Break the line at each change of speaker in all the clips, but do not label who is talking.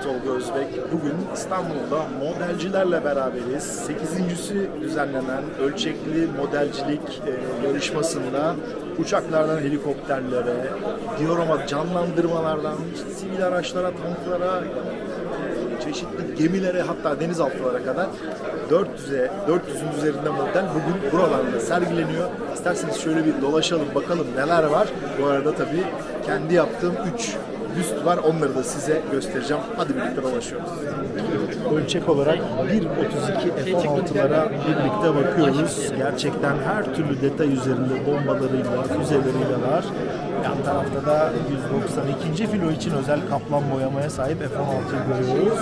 Ben Tolga Özbek. Bugün İstanbul'da modelcilerle beraberiz. 8.si düzenlenen ölçekli modelcilik e, yarışmasında uçaklardan helikopterlere, diorama canlandırmalardan, sivil araçlara, tanklara, e, çeşitli gemilere hatta denizaltılara kadar 400'e 400'ün üzerinde model bugün buralarda sergileniyor. İsterseniz şöyle bir dolaşalım bakalım neler var. Bu arada tabii kendi yaptığım 3 büst var. Onları da size göstereceğim. Hadi birlikte dolaşıyoruz. Ölçek olarak 1.32 F-16'lara birlikte bakıyoruz. Gerçekten her türlü detay üzerinde bombalarıyla, füzeleriyle var. Yan tarafta da 192. filo için özel kaplan boyamaya sahip F-16'yı görüyoruz.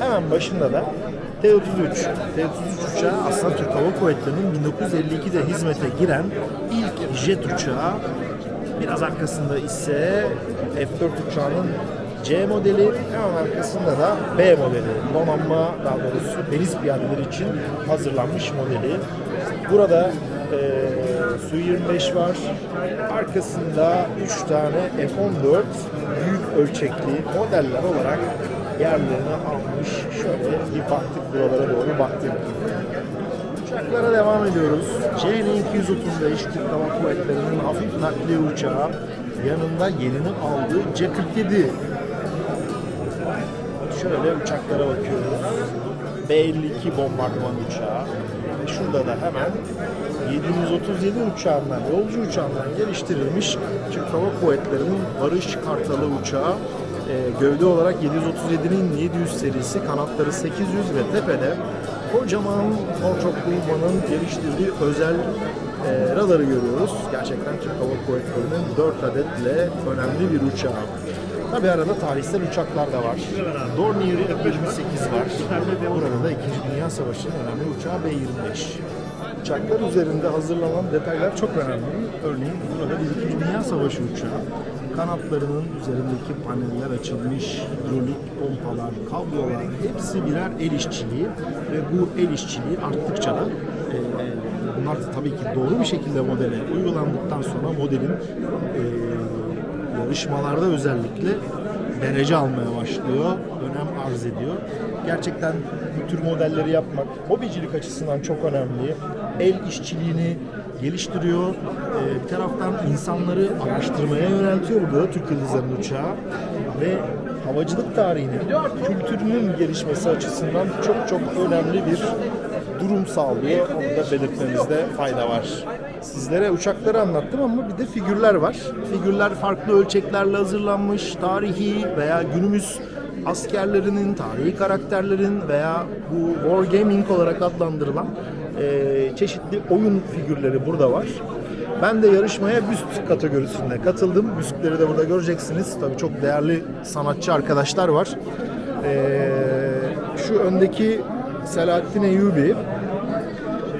Hemen başında da T-33. T-33 uçağı aslında Türk Hava Kuvvetleri'nin 1952'de hizmete giren ilk jet uçağı. Biraz arkasında ise F-4 uçağının C modeli, hemen arkasında da B modeli. Donanma daha doğrusu deniz piyadeleri için hazırlanmış modeli. Burada e, Su-25 var. Arkasında 3 tane F-14 büyük ölçekli modeller olarak yerlerini almış. Şöyle bir baktık buralara doğru baktık. Uçaklara devam ediyoruz. CN-235 Türk Hava Kuvvetleri'nin hafif nakliye uçağı. Yanında yerini aldığı C-47 Şöyle uçaklara bakıyoruz. B-52 bombardıman uçağı. Şurada da hemen 737 uçağından, yolcu uçağından geliştirilmiş Türk Hava Kuvvetleri'nin Barış Kartalı uçağı. Ee, gövde olarak 737'nin 700 serisi, kanatları 800 ve tepede kocaman Northrop Grumman'ın geliştirdiği özel e, radarı görüyoruz. Gerçekten Türk Hava Kuvvetleri'nin 4 adetle önemli bir uçağı. Tabi arada tarihsel uçaklar da var. Dornier F-28 var. Burada da 2. Dünya Savaşı'nın önemli uçağı B-25. Uçaklar üzerinde hazırlanan detaylar çok önemli. Örneğin burada bir 2. Dünya Savaşı uçağı. Kanatlarının üzerindeki paneller açılmış, hidrolik pompalar, kablolar hepsi birer el işçiliği ve bu el işçiliği arttıkça da e, bunlar da tabii ki doğru bir şekilde modele uygulandıktan sonra modelin e, yarışmalarda özellikle derece almaya başlıyor, önem arz ediyor. Gerçekten bu tür modelleri yapmak hobicilik açısından çok önemli. El işçiliğini geliştiriyor. Ee, bir taraftan insanları araştırmaya yöneltiyor burada Türk Yıldızları'nın uçağı ve havacılık tarihinin, kültürünün gelişmesi açısından çok çok önemli bir durum sağlıyor. Onu da belirtmemizde fayda var. Sizlere uçakları anlattım ama bir de figürler var. Figürler farklı ölçeklerle hazırlanmış, tarihi veya günümüz askerlerinin, tarihi karakterlerin veya bu wargaming olarak adlandırılan eee, çeşitli oyun figürleri burada var. Ben de yarışmaya büst kategorisinde katıldım. Büstleri de burada göreceksiniz. Tabii çok değerli sanatçı arkadaşlar var. Eee, şu öndeki Selahattin Eyyubi.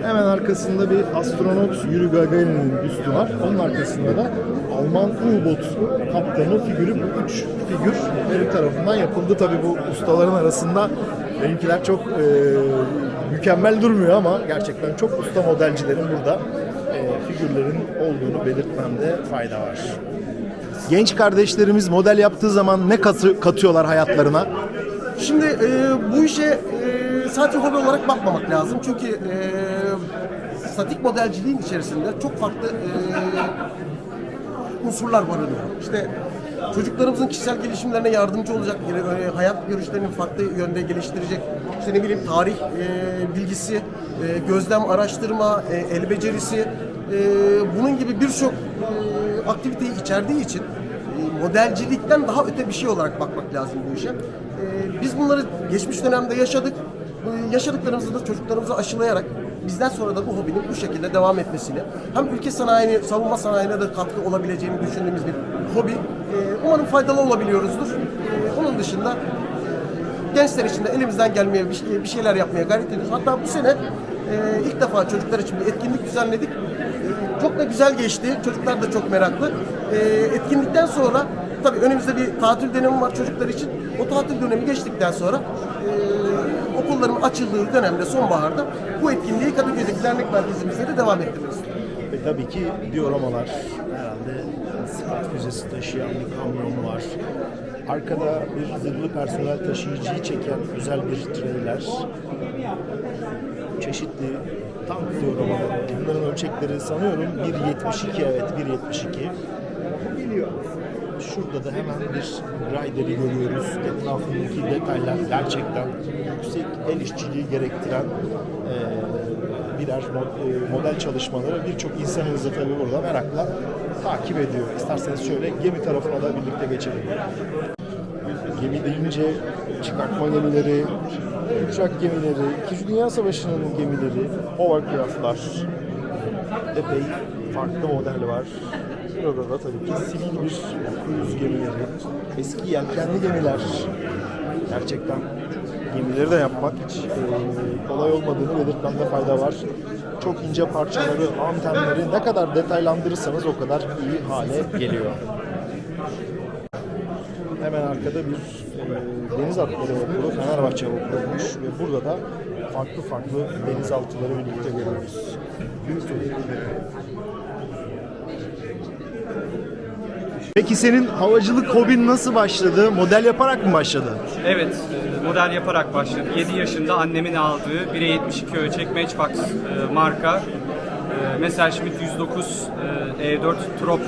Hemen arkasında bir astronot Yuri Gagarin'in büstü var. Onun arkasında da Alman U-Boot kaptanı figürü bu üç figür benim tarafından yapıldı. Tabii bu ustaların arasında benimkiler çok e, mükemmel durmuyor ama gerçekten çok usta modelcilerin burada e, figürlerin olduğunu belirtmemde fayda var. Genç kardeşlerimiz model yaptığı zaman ne katı- katıyorlar hayatlarına?
Şimdi e, bu işe e, sadece hobi olarak bakmamak lazım. Çünkü e, statik modelciliğin içerisinde çok farklı e, unsurlar barınıyor. İşte çocuklarımızın kişisel gelişimlerine yardımcı olacak, e, hayat görüşlerini farklı yönde geliştirecek, işte ne bileyim tarih e, bilgisi, e, gözlem, araştırma, e, el becerisi, e, bunun gibi birçok e, aktiviteyi içerdiği için e, modelcilikten daha öte bir şey olarak bakmak lazım bu işe. E, Biz bunları geçmiş dönemde yaşadık. Yaşadıklarımızı da çocuklarımıza aşılayarak bizden sonra da bu hobinin bu şekilde devam etmesini hem ülke sanayini, savunma sanayine de katkı olabileceğini düşündüğümüz bir hobi. E, Umarım faydalı olabiliyoruzdur. E, Onun dışında gençler için de elimizden gelmeye bir, şey- bir şeyler yapmaya gayret ediyoruz. Hatta bu sene e, ilk defa çocuklar için bir etkinlik düzenledik. E, çok da güzel geçti. Çocuklar da çok meraklı. E, etkinlikten sonra tabii önümüzde bir tatil dönemi var çocuklar için. O tatil dönemi geçtikten sonra e, okulların açıldığı dönemde sonbaharda bu etkinliği Kadıköy'deki dernek merkezimizde de devam ettiriyoruz.
Ve tabii ki dioramalar herhalde füzesi taşıyan bir kamyon var. Arkada bir zırhlı personel taşıyıcıyı çeken güzel bir trailer. Çeşitli tank diyorum ama bunların ölçekleri sanıyorum 1.72 evet 1.72. Şurada da hemen bir Rider'i görüyoruz. Etrafındaki detaylar gerçekten yüksek el işçiliği gerektiren eee, birer model çalışmaları birçok insanımız da tabii burada merakla takip ediyor. İsterseniz şöyle gemi tarafına da birlikte geçelim. Gemi deyince çıkartma gemileri, uçak gemileri, İkinci Dünya Savaşı'nın gemileri, hovercraftlar, epey farklı model var. Burada da tabii ki sivil bir kruz gemileri, eski yelkenli gemiler. Gerçekten gemileri de yapmak hiç e, kolay olmadığını belirtmemde fayda var. Çok ince parçaları, antenleri ne kadar detaylandırırsanız o kadar iyi hale geliyor. Hemen arkada bir e, deniz atları vapuru, Fenerbahçe vapuruymuş ve burada da farklı farklı denizaltıları birlikte görüyoruz. Peki senin havacılık hobin nasıl başladı? Model yaparak mı başladı?
Evet, e, model yaparak başladı. 7 yaşında annemin aldığı 1'e 72 ölçek Matchbox e, marka e, Messerschmitt 109 e, E4 Trop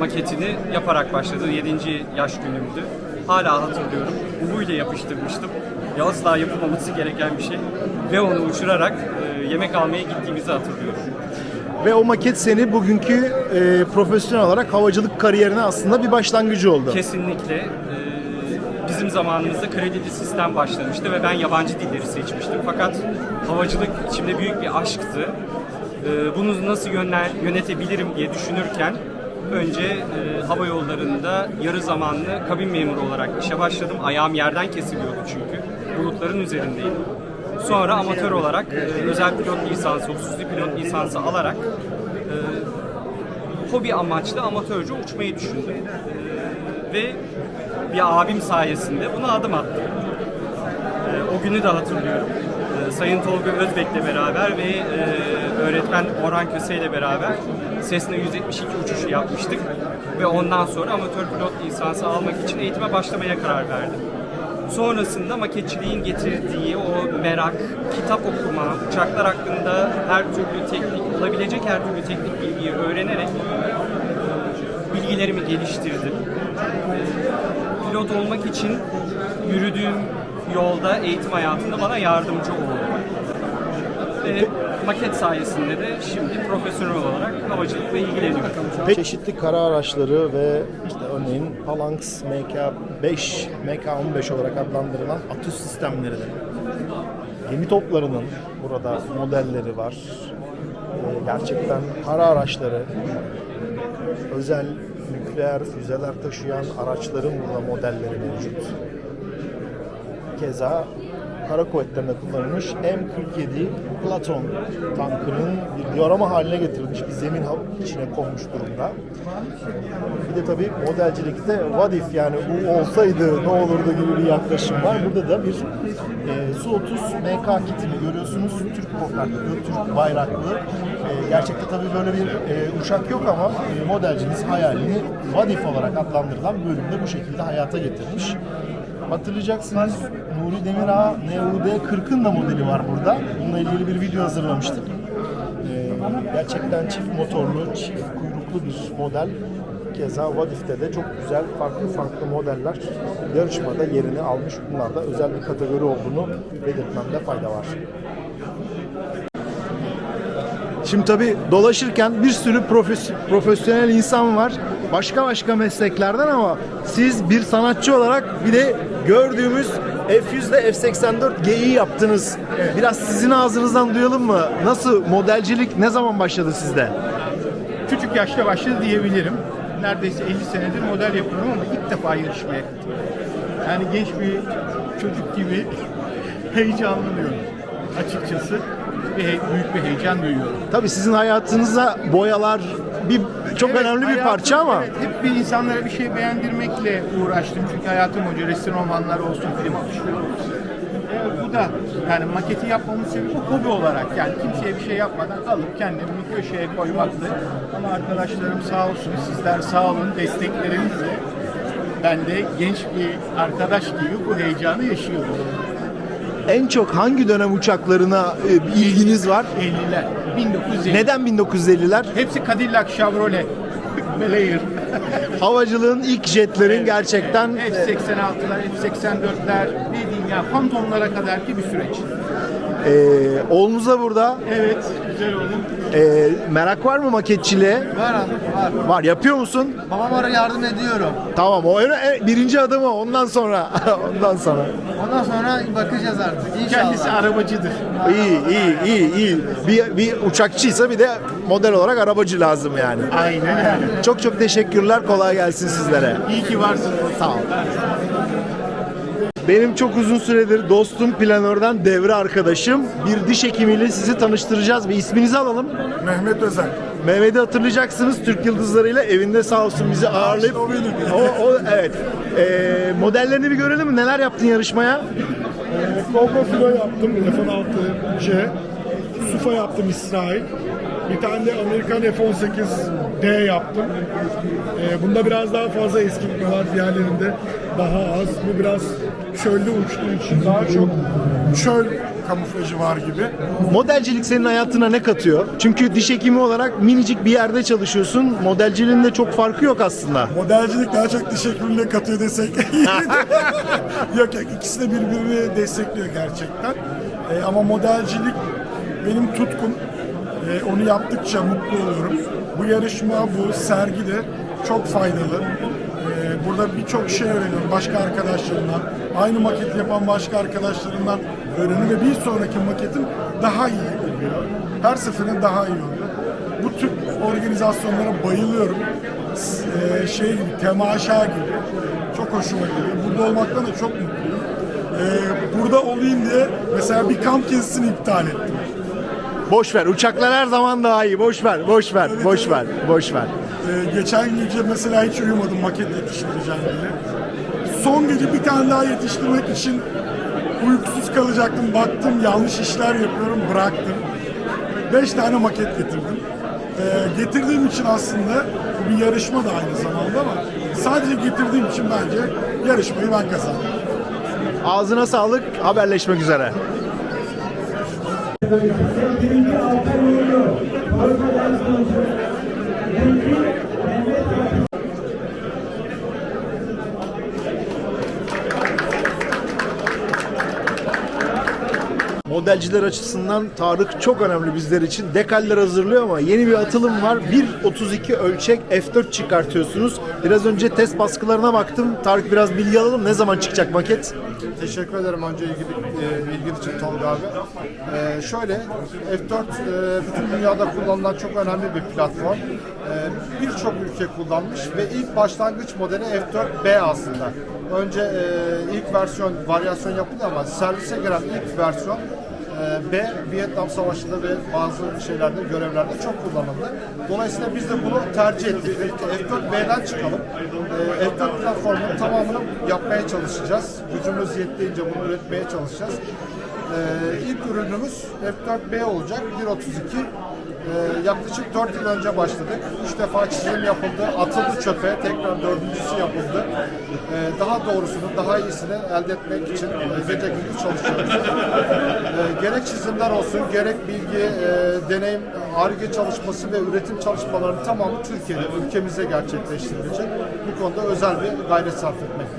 maketini yaparak başladı. 7. yaş günümdü. Hala hatırlıyorum. Uvuyla yapıştırmıştım. Ya asla yapılmaması gereken bir şey. Ve onu uçurarak e, yemek almaya gittiğimizi hatırlıyorum.
Ve o maket seni bugünkü e, profesyonel olarak havacılık kariyerine aslında bir başlangıcı oldu.
Kesinlikle. e, Bizim zamanımızda kredili sistem başlamıştı ve ben yabancı dilleri seçmiştim. Fakat havacılık içimde büyük bir aşktı. E, Bunu nasıl yönler, yönetebilirim diye düşünürken önce e, hava yollarında yarı zamanlı kabin memuru olarak işe başladım. Ayağım yerden kesiliyordu çünkü. Bulutların üzerindeydim. Sonra amatör olarak e, özel pilot lisansı, hususi pilot lisansı alarak e, hobi amaçlı amatörce uçmayı düşündüm. Ee, ve bir abim sayesinde buna adım attım. Ee, o günü de hatırlıyorum. Ee, Sayın Tolga Özbek'le beraber ve e, öğretmen Orhan Köse ile beraber Cessna 172 uçuşu yapmıştık. Ve ondan sonra amatör pilot lisansı almak için eğitime başlamaya karar verdim. Sonrasında maketçiliğin getirdiği o merak, kitap okuma, uçaklar hakkında her türlü teknik, olabilecek her türlü teknik bilgiyi öğrenerek bilgilerimi geliştirdim. Pilot olmak için yürüdüğüm yolda eğitim hayatında bana yardımcı oldu. Ve maket sayesinde de şimdi profesyonel olarak havacılıkla ilgileniyorum.
Pek çeşitli kara araçları ve işte örneğin Phalanx MK5, MK15 olarak adlandırılan atüs sistemleri de. Gemi toplarının burada modelleri var. Ee, gerçekten kara araçları, özel nükleer füzeler taşıyan araçların burada modelleri mevcut. Keza kara kuvvetlerinde kullanılmış M47 Platon tankının bir diorama haline getirilmiş bir zemin içine konmuş durumda. Bir de tabii modelcilikte what if yani bu olsaydı ne olurdu gibi bir yaklaşım var. Burada da bir e, Su-30 MK kitini görüyorsunuz. Türk kokaklı, Türk bayraklı. E, gerçekte tabii böyle bir e, uçak yok ama e, modelciniz hayalini what if olarak adlandırılan bölümde bu şekilde hayata getirmiş. Hatırlayacaksınız Nuri Demirağ NUD 40'ın da modeli var burada. Bununla ilgili bir video hazırlamıştık. Ee, gerçekten çift motorlu, çift kuyruklu bir model. Keza Vadif'te de çok güzel farklı farklı modeller yarışmada yerini almış. Bunlar da özel bir kategori olduğunu belirtmemde fayda var. Şimdi tabii dolaşırken bir sürü profes- profesyonel insan var. Başka başka mesleklerden ama siz bir sanatçı olarak bir de gördüğümüz F100 ile F84 G'yi yaptınız. Biraz sizin ağzınızdan duyalım mı? Nasıl modelcilik ne zaman başladı sizde?
Küçük yaşta başladı diyebilirim. Neredeyse 50 senedir model yapıyorum ama ilk defa yarışmaya katılıyorum. Yani genç bir çocuk gibi heyecanlanıyorum açıkçası. Bir büyük bir heyecan duyuyorum.
Tabii sizin hayatınızda boyalar bir çok
Evet,
önemli bir parça ama
Evet, hep bir insanlara bir şey beğendirmekle uğraştım. Çünkü hayatım boyunca resim romanlar olsun, film alışları olsun. E, bu da yani maketi yapmamın sebebi hobi olarak yani kimseye bir şey yapmadan alıp kendimi bir köşeye koymaktı. Ama arkadaşlarım sağ olsun, sizler sağ olun desteklerinizle ben de genç bir arkadaş gibi bu heyecanı yaşıyorum.
En çok hangi dönem uçaklarına e, ilginiz var?
50'ler, 1950.
Neden 1950'ler?
Hepsi Cadillac, Chevrolet, Belair.
Havacılığın ilk jetlerin gerçekten
F-86'lar, F-84'ler, ne diyeyim ya, fantomlara kadar ki bir süreç.
e, oğlunuz da burada.
Evet, güzel oldu.
E, merak var mı maketçiliğe?
Var abi var.
Var. Yapıyor musun?
Babama yardım ediyorum.
Tamam. O en- birinci adımı ondan sonra. ondan sonra.
Ondan sonra bakacağız artık inşallah.
Kendisi arabacıdır.
İyi, iyi, iyi, iyi. Bir, bir uçakçıysa bir de model olarak arabacı lazım yani.
Aynen öyle.
Çok çok teşekkürler. Kolay gelsin sizlere.
İyi ki varsınız.
Sağ ol. Benim çok uzun süredir dostum planörden devre arkadaşım. Bir diş hekimiyle sizi tanıştıracağız. Bir isminizi alalım.
Mehmet Özen.
Mehmet'i hatırlayacaksınız Türk Yıldızları'yla evinde sağ olsun bizi ağırlayıp.
o.
O, o evet. Ee, modellerini bir görelim mi? Neler yaptın yarışmaya?
Cobra Filo yaptım F-16C. Sufa yaptım İsrail. Bir tane de Amerikan F-18D yaptım. Ee, bunda biraz daha fazla eskitme var. Diğerlerinde daha az. Bu biraz çölde uçtuğu için daha çok çöl kamuflajı var gibi.
Modelcilik senin hayatına ne katıyor? Çünkü diş hekimi olarak minicik bir yerde çalışıyorsun. Modelciliğin de çok farkı yok aslında.
Modelcilik daha çok diş hekimliğine katıyor desek. yok yok ikisi de birbirini destekliyor gerçekten. Ee, ama modelcilik benim tutkum. Ee, onu yaptıkça mutlu oluyorum. Bu yarışma, bu sergi de çok faydalı. Ee, burada birçok şey öğreniyorum başka arkadaşlarımdan. Aynı maketi yapan başka arkadaşlarımdan öğreniyorum ve bir sonraki maketim daha iyi oluyor. Her seferinde daha iyi oluyor. Bu tür organizasyonlara bayılıyorum. S- e, şey gibi, temaşa gibi. Çok hoşuma gidiyor. Burada olmaktan da çok mutluyum. Ee, burada olayım diye mesela bir kamp gezisini iptal ettim.
Boş ver. Uçaklar her zaman daha iyi. Boş ver. Boş ver. Boş ver. Boş ver.
Ee, geçen gece mesela hiç uyumadım maket yetiştireceğim diye. Son gece bir tane daha yetiştirmek için uykusuz kalacaktım. Baktım yanlış işler yapıyorum bıraktım. Beş tane maket getirdim. Ee, getirdiğim için aslında bu bir yarışma da aynı zamanda ama sadece getirdiğim için bence yarışmayı ben kazandım.
Ağzına sağlık. Haberleşmek üzere. Modelciler açısından Tarık çok önemli bizler için. Dekaller hazırlıyor ama yeni bir atılım var. 1.32 ölçek F4 çıkartıyorsunuz. Biraz önce test baskılarına baktım. Tarık biraz bilgi alalım. Ne zaman çıkacak maket?
Teşekkür ederim önce ilgi, e, bilgin için Tolga abi. E, şöyle, F4 e, bütün dünyada kullanılan çok önemli bir platform. E, Birçok ülke kullanmış ve ilk başlangıç modeli F4B aslında. Önce e, ilk versiyon, varyasyon yapıldı ama servise giren ilk versiyon B, Vietnam Savaşı'nda ve bazı şeylerde, görevlerde çok kullanıldı. Dolayısıyla biz de bunu tercih ettik. Dedik ki F4B'den çıkalım. E, F4 platformunun tamamını yapmaya çalışacağız. Gücümüz yettiğince bunu üretmeye çalışacağız. E, ilk ürünümüz F4B olacak. 1.32. Ee, yaklaşık 4 yıl önce başladık. 3 defa çizim yapıldı, atıldı çöpe, tekrar dördüncüsü yapıldı. Ee, daha doğrusunu, daha iyisini elde etmek için e, gece gündüz çalışıyoruz. Ee, gerek çizimler olsun, gerek bilgi, e, deneyim, ARGE çalışması ve üretim çalışmalarının tamamı Türkiye'de, ülkemizde gerçekleştirilecek. Bu konuda özel bir gayret sarf etmekteyiz.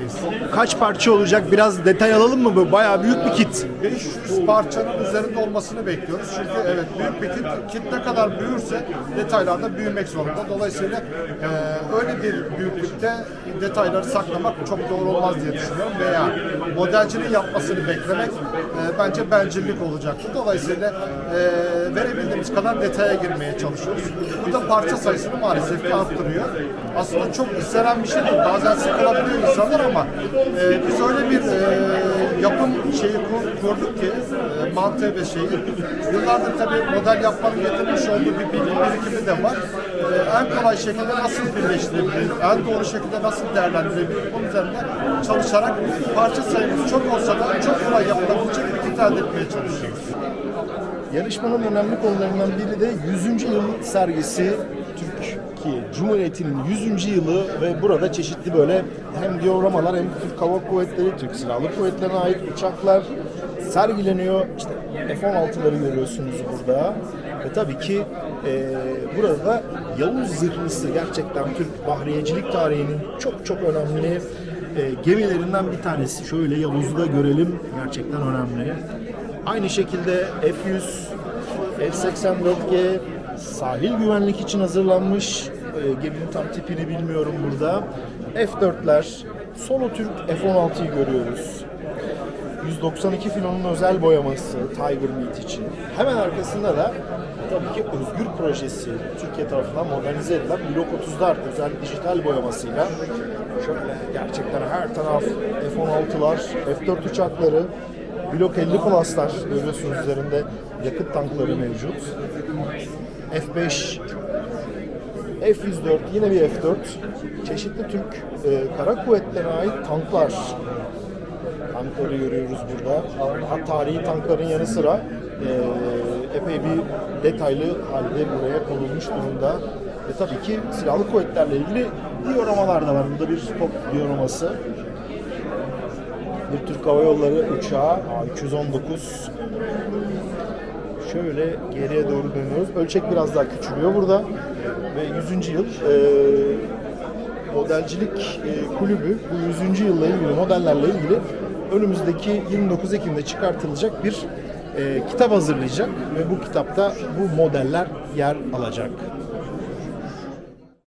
Kaç parça olacak? Biraz detay alalım mı bu? Bayağı büyük bir kit.
500 parçanın üzerinde olmasını bekliyoruz. Çünkü evet büyük bir kit, kit ne kadar büyürse detaylar da büyümek zorunda. Dolayısıyla e, öyle bir büyüklükte detayları saklamak çok doğru olmaz diye düşünüyorum. Veya modelcinin yapmasını beklemek e, bence bencillik olacaktır. Dolayısıyla e, verebildiğimiz kadar detaya girmeye çalışıyoruz. Bu da parça sayısını maalesef ki arttırıyor. Aslında çok istenen bir şey değil. Bazen sıkılabiliyor insanlar ama e, biz öyle bir e, yapım şeyi kur- kurduk ki e, mantığı ve şeyi. Yıllardır tabii model yapmanın getirmiş olduğu bir bilgi birikimi de var. Ee, en kolay şekilde nasıl birleştirebilir, en doğru şekilde nasıl değerlendirebilir bunun üzerine çalışarak parça sayımız çok olsa da çok kolay yapılabilecek bir kit elde etmeye çalışıyoruz.
Yarışmanın önemli konularından biri de 100. yıl sergisi Türkiye Cumhuriyeti'nin 100. yılı ve burada çeşitli böyle hem dioramalar hem Türk Hava Kuvvetleri, Türk Silahlı Kuvvetleri'ne ait uçaklar sergileniyor. İşte F-16'ları görüyorsunuz burada. Ve tabii ki e, burada da Yavuz Zırhlısı gerçekten Türk bahriyecilik tarihinin çok çok önemli e, gemilerinden bir tanesi. Şöyle Yavuz'u da görelim. Gerçekten önemli. Aynı şekilde F-100, F-84G sahil güvenlik için hazırlanmış. E, geminin tam tipini bilmiyorum burada. F-4'ler, Solo Türk F-16'yı görüyoruz. 192 filonun özel boyaması Tiger Meat için. Hemen arkasında da tabii ki Özgür projesi Türkiye tarafından modernize edilen Blok 30'lar özel dijital boyamasıyla şöyle gerçekten her taraf F-16'lar, F-4 uçakları, Blok 50 Plus'lar görüyorsunuz üzerinde yakıt tankları mevcut. F-5 F-104 yine bir F-4 çeşitli Türk e, kara kuvvetlerine ait tanklar tankları görüyoruz burada. Daha tarihi tankların yanı sıra e, epey bir detaylı halde buraya konulmuş durumda. Ve tabii ki silahlı kuvvetlerle ilgili dioramalar da var. Burada bir top dioraması. Bir Türk Hava Yolları uçağı A219 şöyle geriye doğru dönüyoruz. Ölçek biraz daha küçülüyor burada. Ve 100. yıl e, modelcilik e, kulübü bu 100. yılla ilgili modellerle ilgili önümüzdeki 29 Ekim'de çıkartılacak bir e, kitap hazırlayacak ve bu kitapta bu modeller yer alacak.